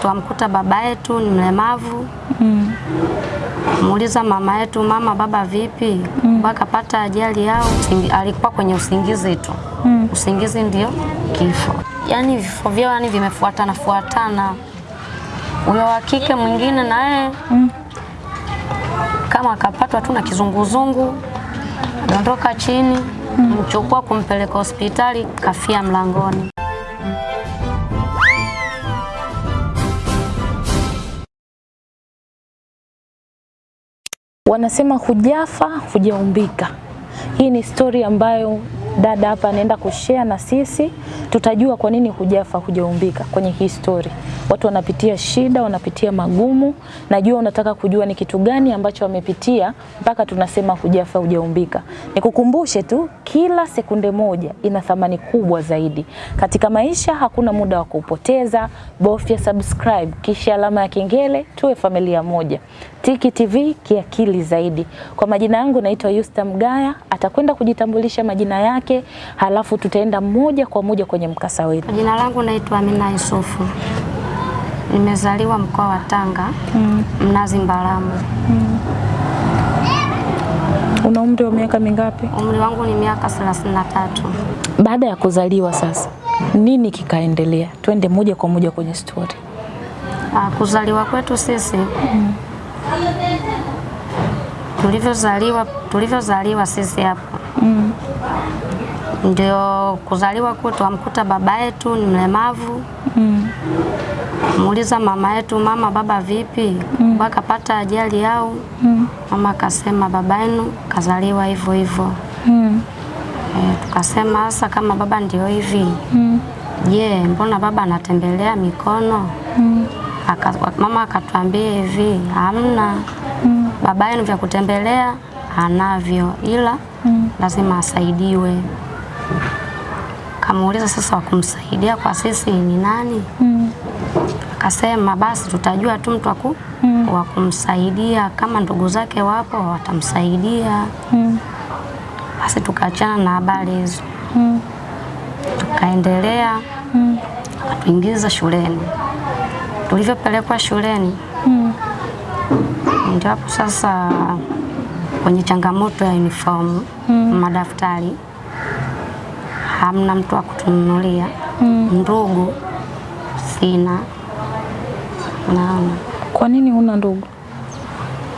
Twamkuta baba yetu ni mlemavu Mm. muuliza mama yetu, mama baba vipi? Mm. Akapata ajali yao, alikuwa kwenye usingizi tu Mm. usingizi ndio kifo. Yani vifo vyao yani vimefuatana fuatana. Huyo wa kike mwingine naye Mm. kama akapatwa tu na kizunguzungu, dondoka chini, mchukua kumpeleka hospitali, kafia mlangoni. Wanasema hujafa hujaumbika. Hii ni stori ambayo dada hapa anaenda kushare na sisi, tutajua kwa nini hujafa hujaumbika kwenye hii story. Watu wanapitia shida, wanapitia magumu. Najua unataka kujua ni kitu gani ambacho wamepitia mpaka tunasema hujafa hujaumbika. Nikukumbushe tu, kila sekunde moja ina thamani kubwa zaidi katika maisha. Hakuna muda wa kupoteza, bofya subscribe kisha alama ya kengele, tuwe familia moja. Tiki TV kiakili zaidi. Kwa majina yangu naitwa Yusta Mgaya, atakwenda kujitambulisha majina yake, halafu tutaenda moja kwa moja kwenye mkasa wetu. Jina langu naitwa Amina Yusufu. Nimezaliwa mkoa wa Tanga, mm. Mnazi Mbalamu mm. Una umri wa miaka mingapi? Umri wangu ni miaka 33. Baada ya kuzaliwa sasa, nini kikaendelea? Twende moja kwa moja kwenye stori. Ah, Kuzaliwa kwetu sisi mm. tulivyozaliwa tulivyozaliwa sisi hapo Mm. Ndio kuzaliwa kwetu, amkuta baba yetu ni mlemavu, Mm. muuliza mama yetu, mama baba vipi? Mm. Akapata ajali yao, Mm. mama akasema baba yenu kazaliwa hivyo hivyo. Mm. E, tukasema hasa kama baba ndio hivi Mm. je, mbona baba anatembelea mikono? Mm. Aka, mama akatuambia hivi hamna, Mm. baba yenu vya kutembelea anavyo, ila Mm. lazima asaidiwe. Kamuuliza sasa, wakumsaidia kwa sisi ni nani? Mm. Akasema basi tutajua tu mtu waku Mm. wa kumsaidia, kama ndugu zake wapo watamsaidia. Mm. Basi tukaachana na habari hizo, Mm. tukaendelea Mm. akatuingiza shuleni. Tulivyopelekwa shuleni, Mm. ndio hapo sasa kwenye changamoto ya uniform Mm. madaftari, hamna mtu wa kutununulia. Mm. Ndugu sina, naona Kwa nini huna ndugu?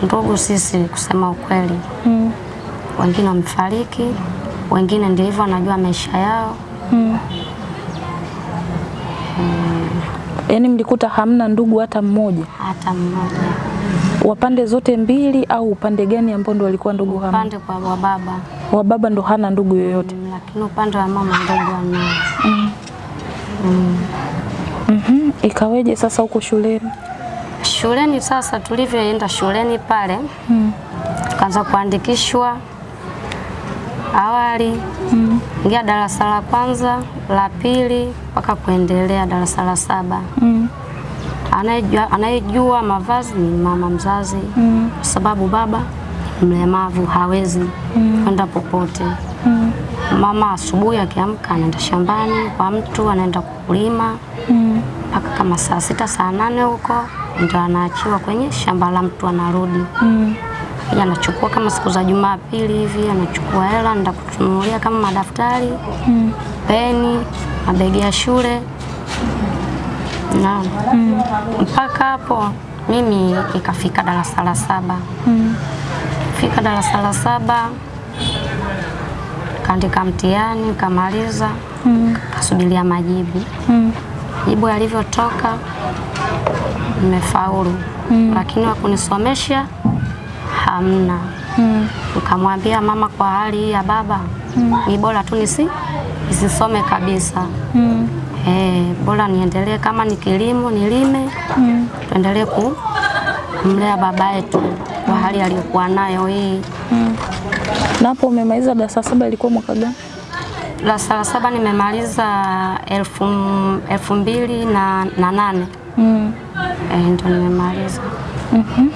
ndugu sisi, kusema ukweli, Mm. wengine wamefariki, wengine ndio hivyo wanajua maisha yao. Mm. Yaani mlikuta hamna ndugu hata mmoja Hata mmoja wapande zote mbili, au upande gani ambao ndo walikuwa ndugu hamna? upande kwa wa baba, Wa baba ndo hana ndugu yoyote. Mm, lakini upande wa mama ndugu anao. Mm. Mhm. Ikaweje sasa huko shuleni? Shuleni sasa, tulivyoenda shuleni pale, Mm. tukaanza kuandikishwa awali Mm. ingia darasa la kwanza la pili mpaka kuendelea darasa la saba. Mm. Anayejua, anayejua mavazi ni mama mzazi, Mm. kwa sababu baba mlemavu, hawezi kwenda popote. Mm. Mama asubuhi akiamka anaenda shambani kwa mtu, anaenda kulima Mm. mpaka kama saa sita saa nane huko ndio anaachiwa kwenye shamba la mtu, anarudi Mm. Anachukua kama siku za Jumapili hivi, anachukua hela anaenda kutunulia kama madaftari, Mm. peni, mabegi ya shule na mpaka hapo mimi ikafika darasa la saba. Mm. Fika darasa la saba kaandika mtihani kamaliza, Mm. kasubiria majibu. Mm. Jibu yalivyotoka nimefaulu, mm. lakini wakunisomesha hamna. Mm. ukamwambia mama, kwa hali hii ya baba mm. ni bora tu nisi nisisome kabisa. Mm. Eh, bora niendelee kama ni kilimo nilime, Mm. tuendelee kumlea baba yetu kwa hali aliyokuwa nayo hii. Mm. Na hapo umemaliza darasa saba ilikuwa mwaka gani? Darasa la saba nimemaliza elfu, elfu mbili na, na nane Mm. E, ndo nimemaliza mm -hmm.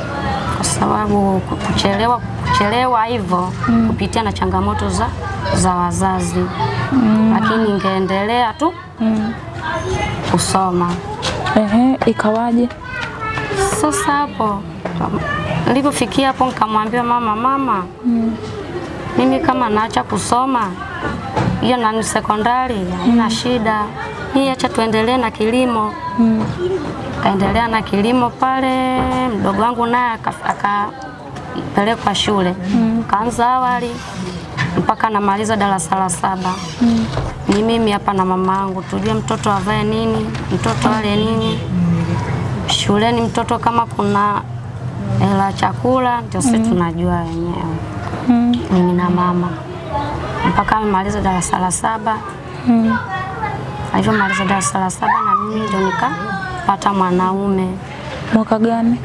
kwa sababu ku- kuchelewa kuchelewa hivyo kupitia na changamoto za, za wazazi mm. lakini ningeendelea tu Mm. kusoma Ehe, ikawaje? Sasa hapo nilipofikia hapo nikamwambia mama, mama mimi kama naacha kusoma hiyo nani sekondari haina shida, hii acha tuendelee na kilimo. mm. Kaendelea na kilimo pale, mdogo wangu naye akapelekwa shule mm. kaanza awali mpaka namaliza darasa la saba. mm. Ni mimi hapa na mama yangu tujue mtoto avae nini, mtoto ale nini shuleni mtoto kama kuna hela chakula ndio sisi mm. tunajua wenyewe mimi na mama. Mpaka amemaliza darasa la saba. Alivyomaliza darasa la saba na mimi ndio nikapata mwanaume. Mwaka gani?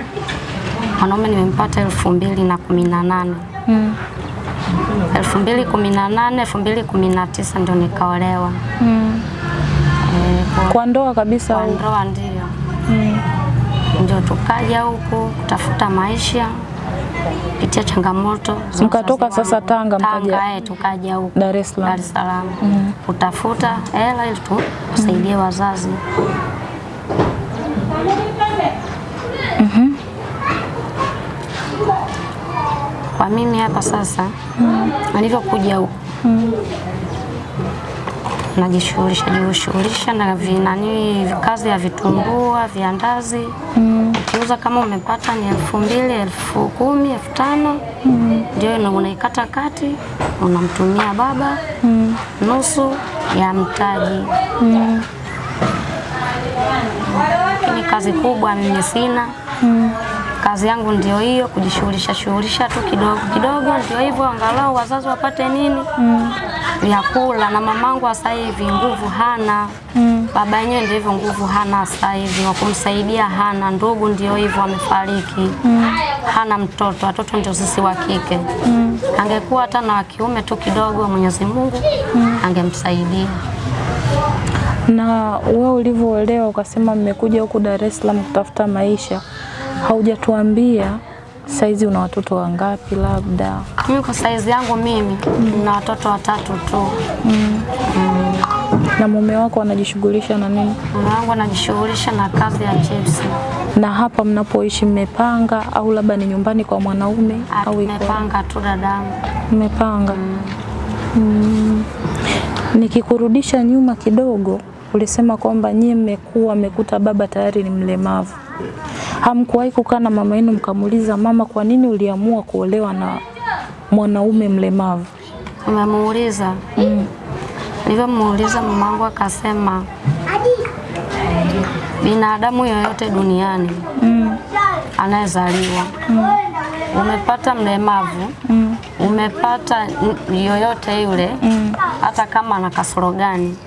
mwanaume nimempata elfu mbili na kumi na nane. Mm. elfu mbili kumi na nane elfu mbili kumi na tisa ndio nikaolewa. Mm. Kwa- Kwa ndoa kabisa kwa ndoa ndio. Mm. ndio tukaja huku kutafuta maisha pitia changamoto Mkatoka sasa. Tanga, mkaja- eh, tukaja huko Dar es Salaam. Dar es Salaam kutafuta hela ili tu- mm. wazazi kwa mimi hapa sasa mm. nilivyokuja huku najishughulisha jishughulisha na vinani kazi ya vitumbua viandazi ukiuza kama umepata ni elfu mbili elfu kumi elfu tano. Ndio ina- unaikata kati unamtumia baba. Mm. nusu ya mtaji. Lakini kazi kubwa mimi sina. Mm. kazi yangu ndio hiyo kujishughulisha shughulisha tu kidogo kidogo. Ndio hivyo angalau wazazi wapate nini? Mm. ya kula, na mamangu sasa hivi nguvu hana baba yenyewe ndio hivyo nguvu hana sasa hivi wa kumsaidia hana ndugu ndio hivyo wamefariki hana mtoto watoto ndio sisi wa kike mm. angekuwa hata na wa kiume tu kidogo Mwenyezi Mungu mm. angemsaidia Na wewe ulivyoolewa ukasema mmekuja huku Dar es Salaam kutafuta maisha, haujatuambia saizi una watoto wangapi labda? mimi kwa saizi yangu mimi mm. na watoto watatu tu Na mume wako anajishughulisha na nini? mume wangu anajishughulisha na kazi ya chips Na hapa mnapoishi mmepanga au labda ni nyumbani kwa mwanaume au iko? Mmepanga tu dadangu Mmepanga. Mm. Nikikurudisha nyuma kidogo, ulisema kwamba nyie mmekuwa mmekuta baba tayari ni mlemavu. Hamkuwahi kukaa na mama yenu mkamuuliza, mama, kwa nini uliamua kuolewa na mwanaume mlemavu? Umemuuliza? Mm. Nilivyomuuliza mamangu akasema binadamu yoyote duniani Mm. anayezaliwa umepata mlemavu Mm. umepata yoyote yule hata kama ana kasoro gani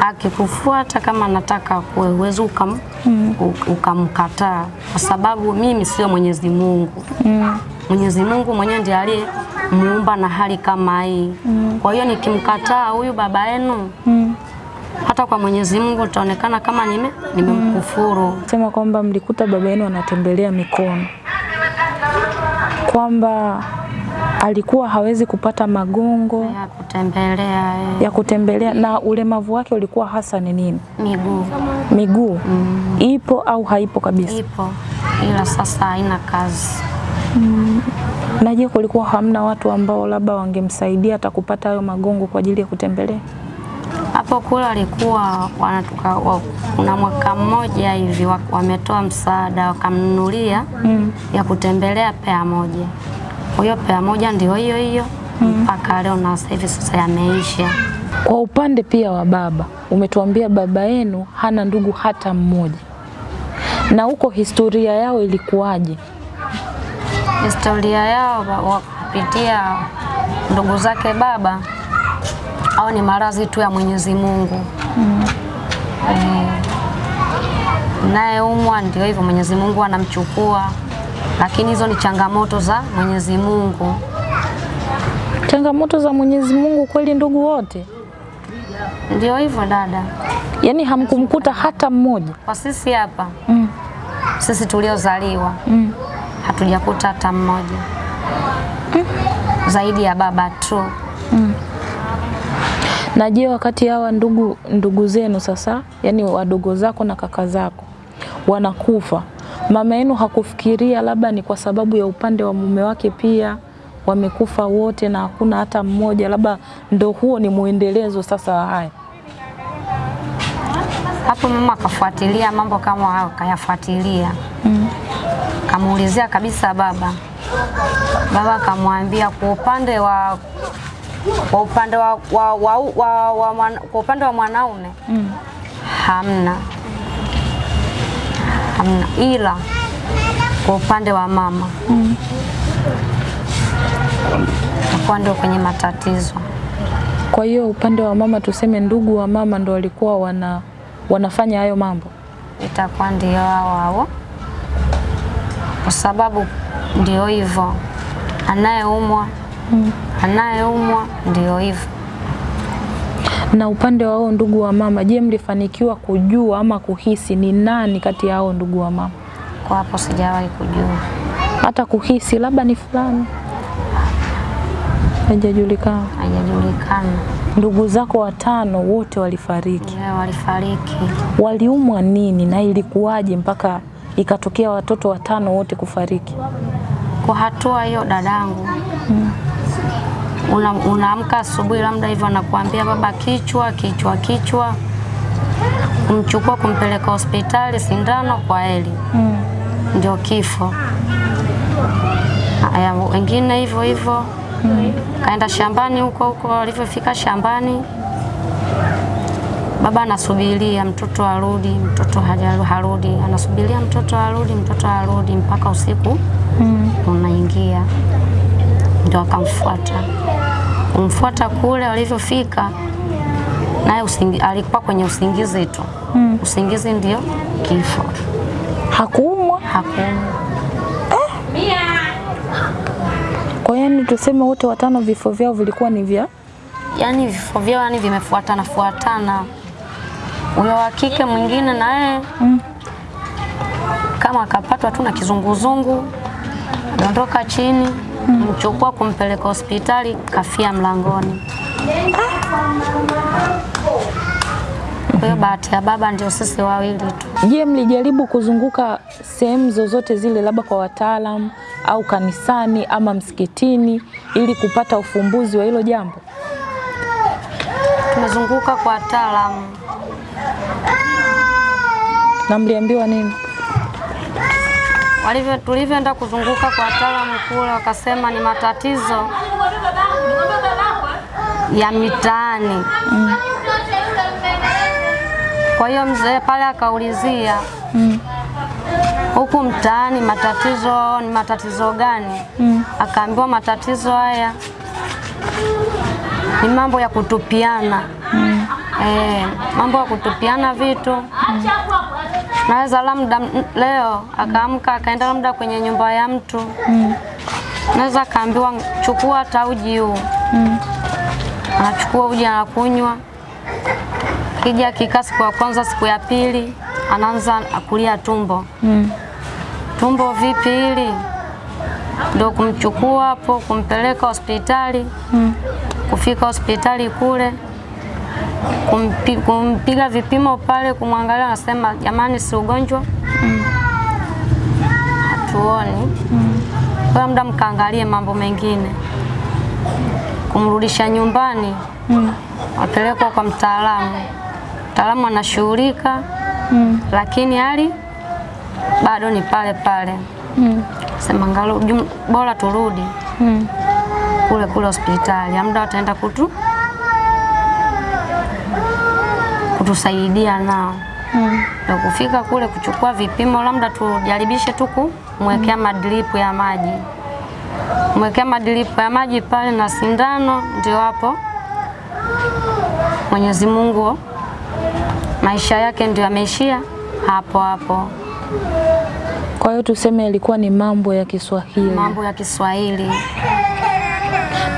akikufuata kama anataka kuwe huwezi ukam, mm. ukamkataa kwa sababu mimi sio Mwenyezi Mungu Mm. Mwenyezi Mungu mwenyewe ndiye aliye muumba na hali kama hii. Mm. Kwa hiyo nikimkataa huyu baba yenu, Mm. hata kwa Mwenyezi Mungu itaonekana kama nime nimemkufuru. Mm. Sema kwamba mlikuta baba yenu anatembelea mikono, kwamba alikuwa hawezi kupata magongo ya kutembelea eh, ya kutembelea, na ulemavu wake ulikuwa hasa ni nini? miguu Miguu mm. ipo au haipo kabisa? ipo, ila sasa haina kazi. Na je, kulikuwa hamna watu ambao labda wangemsaidia hata kupata hayo magongo kwa ajili ya kutembelea? Hapo kule walikuwa wanatuka, wa, kuna mwaka mmoja hivi wametoa msaada wakamnunulia Mm. ya kutembelea pea moja. Kwa hiyo pea moja ndio hiyo hiyo mpaka mm. leo, na sasa hivi sasa yameisha. Kwa upande pia wa baba, umetuambia baba yenu hana ndugu hata mmoja, na huko historia yao ilikuwaje? Historia yao wapitia kupitia ndugu zake baba au ni marazi tu ya Mwenyezi Mungu mm. E, naye umwa ndio hivyo, Mwenyezi Mungu anamchukua, lakini hizo ni changamoto za Mwenyezi Mungu. Changamoto za Mwenyezi Mungu kweli, ndugu wote, Ndio hivyo dada, yaani hamkumkuta hata mmoja? kwa sisi hapa Mm. sisi tuliozaliwa Mm. Hatujakuta hata mmoja zaidi ya baba tu. Na je, wakati hawa ndugu ndugu zenu sasa, yani wadogo zako na kaka zako wanakufa, mama yenu hakufikiria labda ni kwa sababu ya upande wa mume wake pia wamekufa wote na hakuna hata mmoja, labda ndo huo ni mwendelezo sasa wa haya? Hapo mama akafuatilia mambo kama hayo, kayafuatilia Mm. Kamuulizia kabisa baba. Baba akamwambia kwa upande wa kwa upande wa, wa, wa, wa, wa, wa, kwa upande wa mwanaume Mm. hamna hamna, ila kwa upande wa mama Mm. takuwa ndio kwenye matatizo. Kwa hiyo upande wa mama, tuseme ndugu wa mama ndo walikuwa wana wanafanya hayo mambo. itakuwa ndio hao hao, kwa sababu ndio hivyo, anayeumwa Mm. anayeumwa ndio hivyo. Na upande wa hao ndugu wa mama, je, mlifanikiwa kujua ama kuhisi ni nani kati ya hao ndugu wa mama? Kwa hapo sijawahi kujua, Hata kuhisi labda ni fulani, haijajulikana. haijajulikana. Ndugu zako watano wote walifariki, Yeah, walifariki. waliumwa nini na ilikuwaje mpaka ikatokea watoto watano wote kufariki? Kwa hatua hiyo, dadangu, mm. unaamka una asubuhi, labda hivyo anakuambia baba, kichwa kichwa kichwa, kumchukua kumpeleka hospitali, sindano kwa heli, Mm. ndio kifo. aya wengine hivyo hivyo kaenda shambani huko huko, walivyofika shambani, baba anasubiria mtoto arudi, mtoto hajaru harudi, anasubiria mtoto arudi, mtoto arudi mpaka usiku Mm. unaingia, ndio akamfuata. Kumfuata kule walivyofika, naye usingi, alikuwa kwenye usingizi tu. Mm. Usingizi ndio kifo, Hakuumwa. hakuumwa Kwa hiyo yani tuseme wote watano vifo vyao vilikuwa ni vya yani vifo vyao yani vimefuatana fuatana. Huyo wa kike mwingine naye mm. kama akapatwa tu na kizunguzungu, dondoka chini, mchukua kumpeleka hospitali, kafia mlangoni. Kwa hiyo bahati ya baba ndio sisi wawili tu. Je, mlijaribu kuzunguka sehemu zozote zile, labda kwa wataalam au kanisani ama msikitini, ili kupata ufumbuzi wa hilo jambo? Tumezunguka kwa wataalamu, Na mliambiwa nini? walivyo tulivyoenda kuzunguka kwa wataalamu kule, wakasema ni matatizo ya mitaani. mm. Kwa hiyo mzee pale akaulizia Mm. huku mtaani matatizo ni matatizo gani? Mm. Akaambiwa matatizo haya ni mambo ya kutupiana Mm. E, mambo ya kutupiana vitu naweza labda leo akaamka akaenda labda kwenye nyumba ya mtu Mm. naweza akaambiwa chukua hata uji huu, Mm. anachukua uji anakunywa, kija kikaa siku ya kwanza, siku ya pili anaanza akulia tumbo. Mm. Tumbo vipi hili? ndo kumchukua hapo kumpeleka hospitali. Mm. Kufika hospitali kule kumpi, kumpiga vipimo pale, kumwangalia, anasema jamani, si ugonjwa mm. hatuoni. Kwa muda mkaangalie mambo mengine, kumrudisha nyumbani, Mm. apelekwa kwa mtaalamu. Mtaalamu anashughulika, Mm. lakini hali bado ni pale pale. Mm. Sema ngalo bora turudi Mm. kule kule hospitali, amda wataenda kutu kutusaidia nao Mm. na kufika kule kuchukua vipimo, labda tujaribishe tu kumwekea madripu ya maji, mwekea madripu ya maji pale na sindano, ndio hapo Mwenyezi Mungu maisha yake ndio yameishia hapo hapo. Kwa hiyo tuseme ilikuwa ni mambo ya Kiswahili. Mambo ya Kiswahili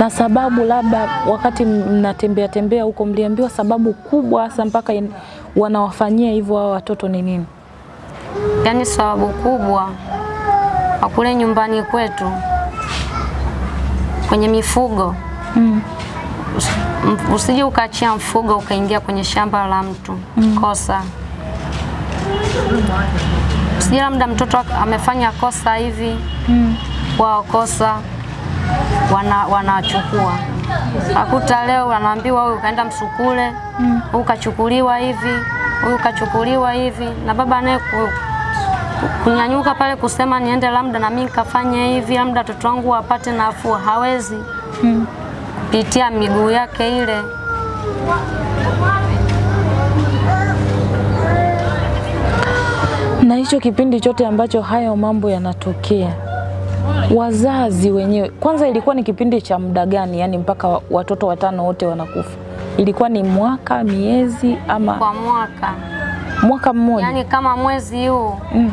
Na sababu labda wakati mnatembea tembea huko mliambiwa sababu kubwa hasa mpaka in- wanawafanyia hivyo hao watoto ni nini? Yaani sababu kubwa kule nyumbani kwetu kwenye mifugo Mm. Usije ukaachia mfugo ukaingia kwenye shamba la mtu mm. kosa. Usije labda mtoto amefanya kosa hivi mm. wao kosa wana wanachukua. Akuta leo wanaambiwa huyu kaenda msukule huyu kachukuliwa hivi huyu kachukuliwa hivi. Na baba naye ku, kunyanyuka pale kusema niende labda na mimi nikafanye hivi labda watoto wangu wapate nafuu. Hawezi. Kupitia miguu yake ile. Na hicho kipindi chote ambacho hayo mambo yanatokea, wazazi wenyewe kwanza, ilikuwa ni kipindi cha muda gani? Yani mpaka watoto watano wote wanakufa, ilikuwa ni mwaka, miezi ama kwa mwaka mwaka mmoja? yani kama mwezi huu mm.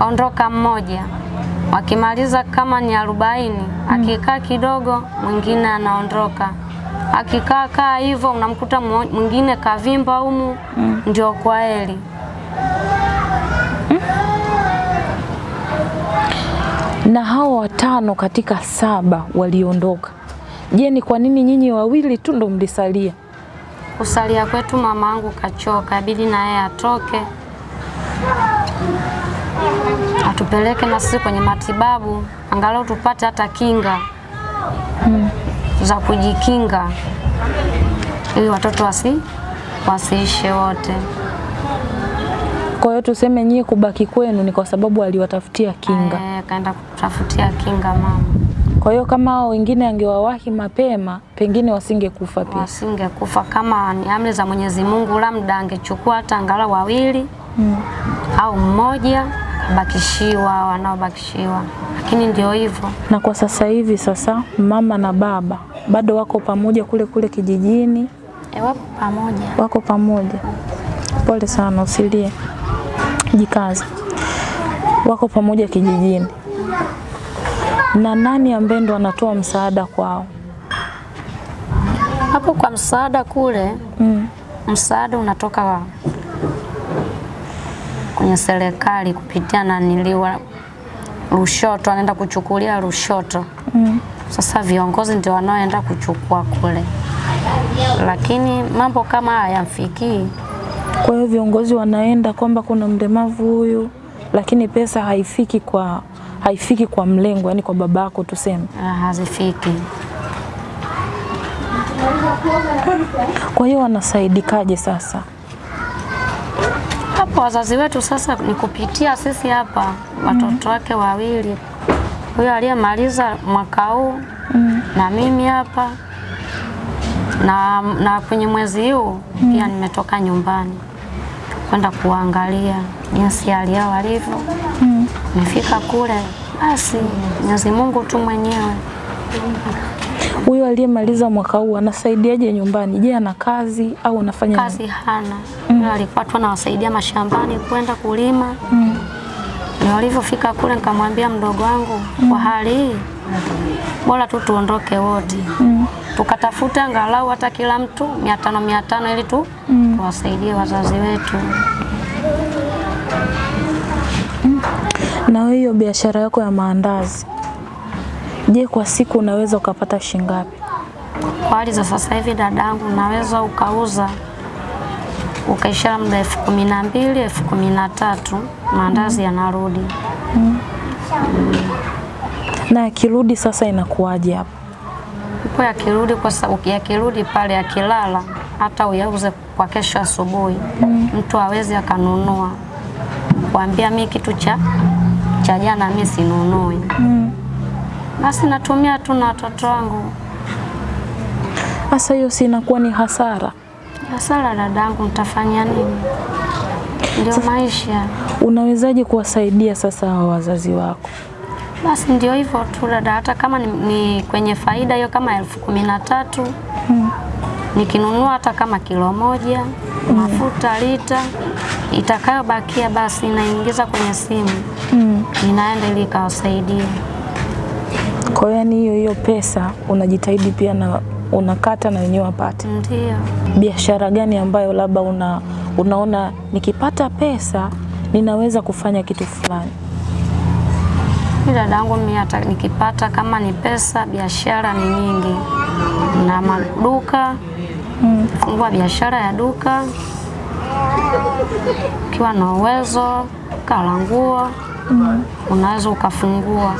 ondoka mmoja, wakimaliza kama ni arobaini, akikaa kidogo mwingine anaondoka, akikaa kaa hivyo unamkuta mwingine kavimba humu, mm. ndio kwa Na hao watano katika saba waliondoka. Je, ni kwa nini nyinyi wawili tu ndo mlisalia? Kusalia kwetu mama yangu kachoka, ibidi na yeye atoke atupeleke na sisi kwenye matibabu, angalau tupate hata kinga hmm. za kujikinga, ili watoto wasi wasiishe wote. Kwa hiyo tuseme nyie kubaki kwenu ni kwa sababu aliwatafutia kinga. Eh, kaenda kutafutia kinga mama, Kwa hiyo kama hao wengine angewawahi mapema, pengine wasingekufa pia. wasingekufa kama ni amri za Mwenyezi Mungu, labda angechukua hata angalau wawili mm. au mmoja bakishiwa wanaobakishiwa, lakini ndio hivyo. Na kwa sasa hivi sasa mama na baba bado wako pamoja kule kule kijijini, E, wapo pamoja. wako pamoja. Pole sana, usilie, jikaze. Wako pamoja kijijini. Na nani ambaye ndo anatoa msaada kwao? Hapo kwa msaada kule, Mm. msaada unatoka kwenye serikali kupitia naniliwa Lushoto, anaenda kuchukulia Lushoto. Mm. Sasa viongozi ndio wanaoenda kuchukua kule, lakini mambo kama haya hayamfikii. Kwa hiyo viongozi wanaenda kwamba kuna mlemavu huyu, lakini pesa haifiki kwa haifiki kwa mlengo, yani kwa babako tuseme. Ah, hazifiki. Kwa hiyo wanasaidikaje sasa? Hapo wazazi wetu sasa ni kupitia sisi hapa watoto wake wawili, huyo aliyemaliza mwaka huu mm. na mimi hapa na, na kwenye mwezi huu pia nimetoka nyumbani kwenda kuangalia jinsi hali yao walivyo. Nimefika kule, basi Mwenyezi Mungu tu mwenyewe Huyo aliyemaliza mwaka huu anasaidiaje nyumbani? Je, ana kazi au anafanya nini? kazi hana. Mm. alikuwa tu anawasaidia mashambani kwenda kulima. ni walivyofika kule, nikamwambia mdogo wangu, mm. kwa hali hii bora tu tuondoke wote tukatafute angalau hata kila mtu mia tano mia tano ili tu mm. tuwasaidie wazazi wetu. Na hiyo biashara yako ya maandazi, je, kwa siku unaweza ukapata shilingi ngapi? Kwa hali za sasa hivi, dadangu, naweza ukauza ukaisha muda elfu kumi na mbili elfu kumi na tatu maandazi yanarudi. Na yakirudi sasa inakuwaje hapo? Huko yakirudi kwa sababu yakirudi pale yakilala, hata uyauze kwa kesho asubuhi, mm. mtu hawezi akanunua, kuambia mi kitu cha cha jana mi sinunui, Mm. basi natumia tu na watoto wangu. Sasa hiyo si inakuwa ni hasara? Hasara dadangu, nitafanya nini? Ndio maisha. Unawezaje kuwasaidia sasa wazazi wako? Basi ndio hivyo tu dada, hata kama ni, ni kwenye faida hiyo kama elfu kumi na tatu nikinunua hata kama kilo moja mafuta lita itakayobakia, basi inaingiza kwenye simu Mm. inaenda ili ikawasaidia. Kwa hiyo yani hiyo hiyo pesa unajitahidi pia na unakata na wenyewe wapate. Ndio Biashara gani ambayo labda una, unaona nikipata pesa ninaweza kufanya kitu fulani? Mi dadangu, mimi hata nikipata kama ni pesa, biashara ni nyingi. na maduka fungua biashara ya duka. Ukiwa na uwezo kala nguo unaweza ukafungua,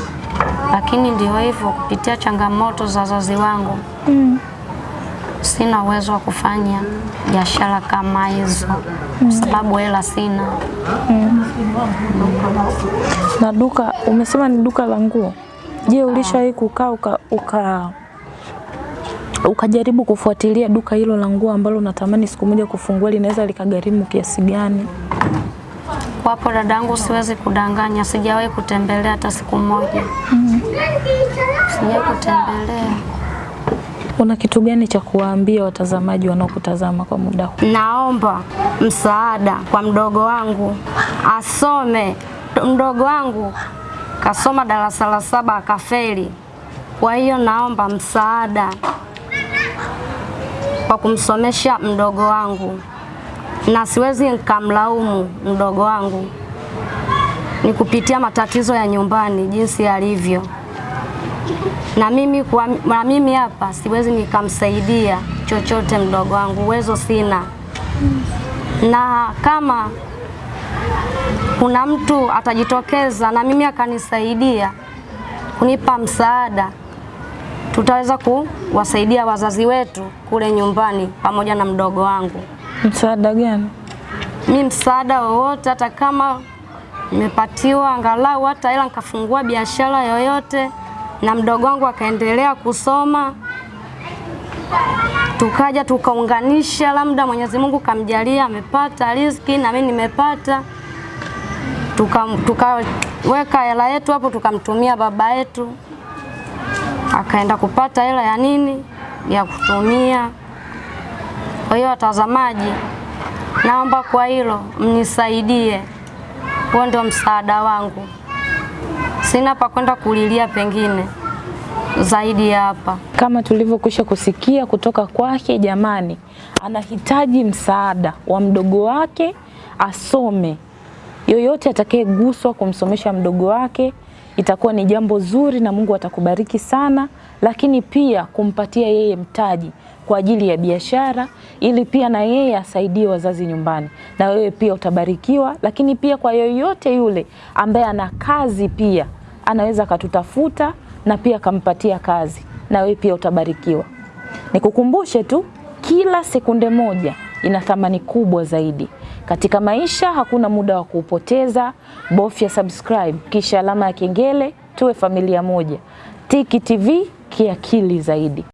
lakini ndio hivyo, kupitia changamoto za wazazi wangu sina uwezo wa kufanya biashara kama hizo kwa sababu hela sina. Mm. Na duka umesema ni duka la nguo. Je, ulishawahi kukaa uka, uka ukajaribu kufuatilia duka hilo la nguo ambalo unatamani siku moja kufungua linaweza likagharimu kiasi gani? Wapo dadangu, siwezi kudanganya, sijawahi kutembelea hata siku moja. Mm. Sijawahi kutembelea. Una kitu gani cha kuwaambia watazamaji wanaokutazama kwa muda huu? Naomba msaada kwa mdogo wangu. Asome. Mdogo wangu kasoma darasa la saba akafeli, kwa hiyo naomba msaada kwa kumsomesha mdogo wangu, na siwezi nikamlaumu mdogo wangu, ni kupitia matatizo ya nyumbani jinsi yalivyo, na mimi kwa, na mimi hapa siwezi nikamsaidia chochote mdogo wangu, uwezo sina, na kama kuna mtu atajitokeza na mimi akanisaidia kunipa msaada, tutaweza kuwasaidia wazazi wetu kule nyumbani pamoja na mdogo wangu. Msaada gani? Mi msaada wowote, hata kama nimepatiwa angalau hata ila nikafungua biashara yoyote na mdogo wangu akaendelea kusoma, tukaja tukaunganisha, labda Mwenyezi Mungu kamjalia amepata riziki na mimi nimepata, tukaweka tuka hela yetu hapo, tukamtumia baba yetu. Akaenda kupata hela ya nini? Ya kutumia. Kwa hiyo watazamaji, naomba kwa hilo mnisaidie, huo ndio msaada wangu. Sina pa kwenda kulilia pengine zaidi ya hapa. Kama tulivyokwisha kusikia kutoka kwake, jamani, anahitaji msaada wa mdogo wake asome. Yoyote atakayeguswa kumsomesha mdogo wake itakuwa ni jambo zuri na Mungu atakubariki sana, lakini pia kumpatia yeye mtaji kwa ajili ya biashara, ili pia na yeye asaidie wazazi nyumbani, na wewe pia utabarikiwa. Lakini pia kwa yoyote yule ambaye ana kazi pia anaweza akatutafuta na pia akampatia kazi, na wewe pia utabarikiwa. Nikukumbushe tu, kila sekunde moja ina thamani kubwa zaidi katika maisha. Hakuna muda wa kuupoteza. Bofya subscribe kisha alama ya kengele, tuwe familia moja. Tiki TV kiakili zaidi.